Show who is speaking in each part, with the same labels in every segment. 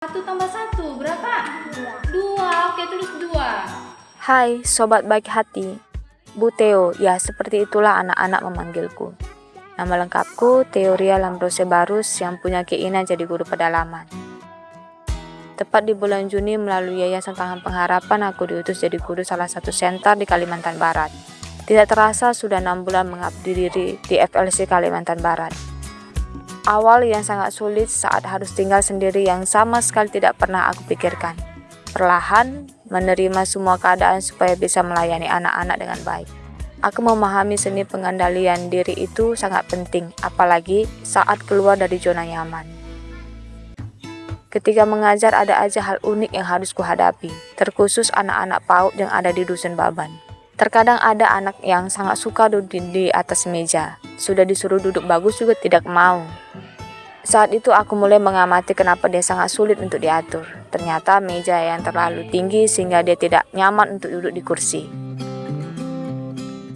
Speaker 1: Satu tambah satu berapa? Dua. Dua. Oke, tulis dua.
Speaker 2: Hai, sobat baik hati. Bu Theo, ya seperti itulah anak-anak memanggilku. Nama lengkapku Teoria Lambrose Barus yang punya keinginan jadi guru pedalaman. Tepat di bulan Juni melalui Yayasan Tangan Pengharapan aku diutus jadi guru salah satu senter di Kalimantan Barat. Tidak terasa sudah enam bulan mengabdi diri di FLC Kalimantan Barat. Awal yang sangat sulit saat harus tinggal sendiri yang sama sekali tidak pernah aku pikirkan. Perlahan menerima semua keadaan supaya bisa melayani anak-anak dengan baik. Aku memahami seni pengendalian diri itu sangat penting, apalagi saat keluar dari zona nyaman. Ketika mengajar ada aja hal unik yang harus kuhadapi, terkhusus anak-anak PAUD yang ada di Dusun Baban. Terkadang ada anak yang sangat suka duduk di atas meja, sudah disuruh duduk bagus juga tidak mau. Saat itu aku mulai mengamati kenapa dia sangat sulit untuk diatur. Ternyata meja yang terlalu tinggi sehingga dia tidak nyaman untuk duduk di kursi.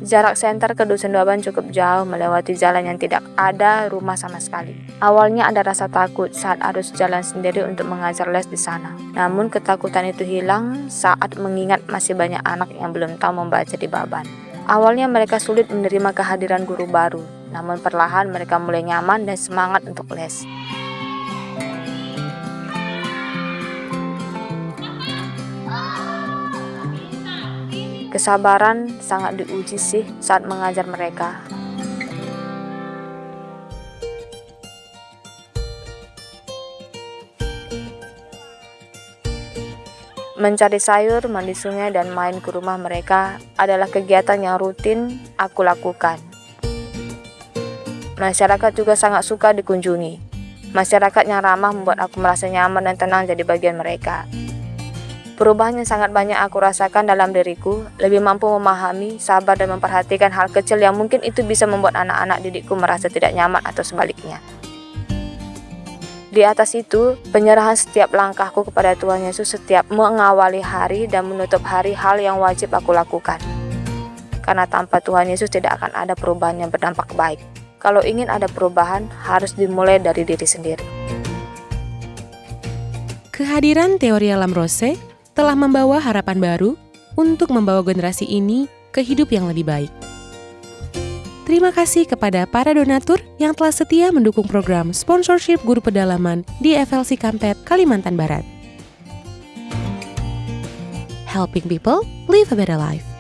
Speaker 2: Jarak senter ke Dusun Daban cukup jauh melewati jalan yang tidak ada rumah sama sekali. Awalnya ada rasa takut saat harus jalan sendiri untuk mengajar les di sana. Namun ketakutan itu hilang saat mengingat masih banyak anak yang belum tahu membaca di Baban. Awalnya mereka sulit menerima kehadiran guru baru, namun perlahan mereka mulai nyaman dan semangat untuk les. Kesabaran sangat diuji sih saat mengajar mereka. Mencari sayur, mandi sungai, dan main ke rumah mereka adalah kegiatan yang rutin aku lakukan. Masyarakat juga sangat suka dikunjungi. Masyarakat yang ramah membuat aku merasa nyaman dan tenang jadi bagian mereka. Perubahan yang sangat banyak aku rasakan dalam diriku, lebih mampu memahami, sabar, dan memperhatikan hal kecil yang mungkin itu bisa membuat anak-anak didikku merasa tidak nyaman atau sebaliknya. Di atas itu, penyerahan setiap langkahku kepada Tuhan Yesus setiap mengawali hari dan menutup hari hal yang wajib aku lakukan. Karena tanpa Tuhan Yesus tidak akan ada perubahan yang berdampak baik. Kalau ingin ada perubahan, harus dimulai dari diri sendiri.
Speaker 3: Kehadiran teori alam rose telah membawa harapan baru untuk membawa generasi ini ke hidup yang lebih baik. Terima kasih kepada para donatur yang telah setia mendukung program sponsorship guru pedalaman di FLC Kampet, Kalimantan Barat. Helping people live a better life.